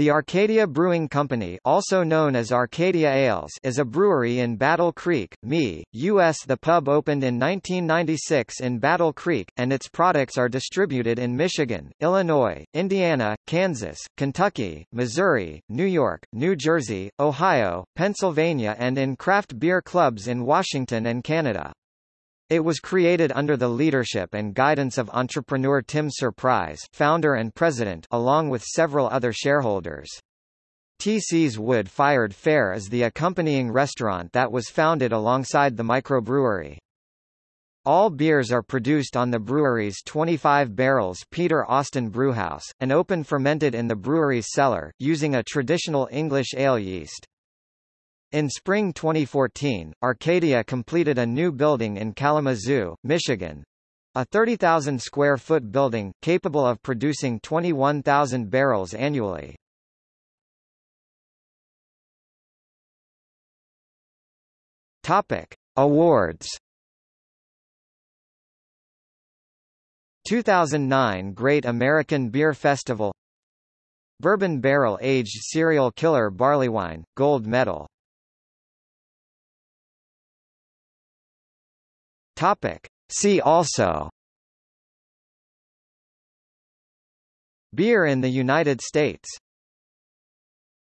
The Arcadia Brewing Company also known as Arcadia Ales is a brewery in Battle Creek, ME, U.S. The pub opened in 1996 in Battle Creek, and its products are distributed in Michigan, Illinois, Indiana, Kansas, Kentucky, Missouri, New York, New Jersey, Ohio, Pennsylvania and in craft beer clubs in Washington and Canada. It was created under the leadership and guidance of entrepreneur Tim Suprise founder and president along with several other shareholders. TC's Wood-Fired Fare is the accompanying restaurant that was founded alongside the microbrewery. All beers are produced on the brewery's 25 barrels Peter Austin Brewhouse, and open fermented in the brewery's cellar, using a traditional English ale yeast. In spring 2014, Arcadia completed a new building in Kalamazoo, Michigan, a 30,000 square foot building, capable of producing 21,000 barrels annually. Topic. Awards 2009 Great American Beer Festival Bourbon Barrel Aged Cereal Killer Barleywine, Gold Medal Topic. See also Beer in the United States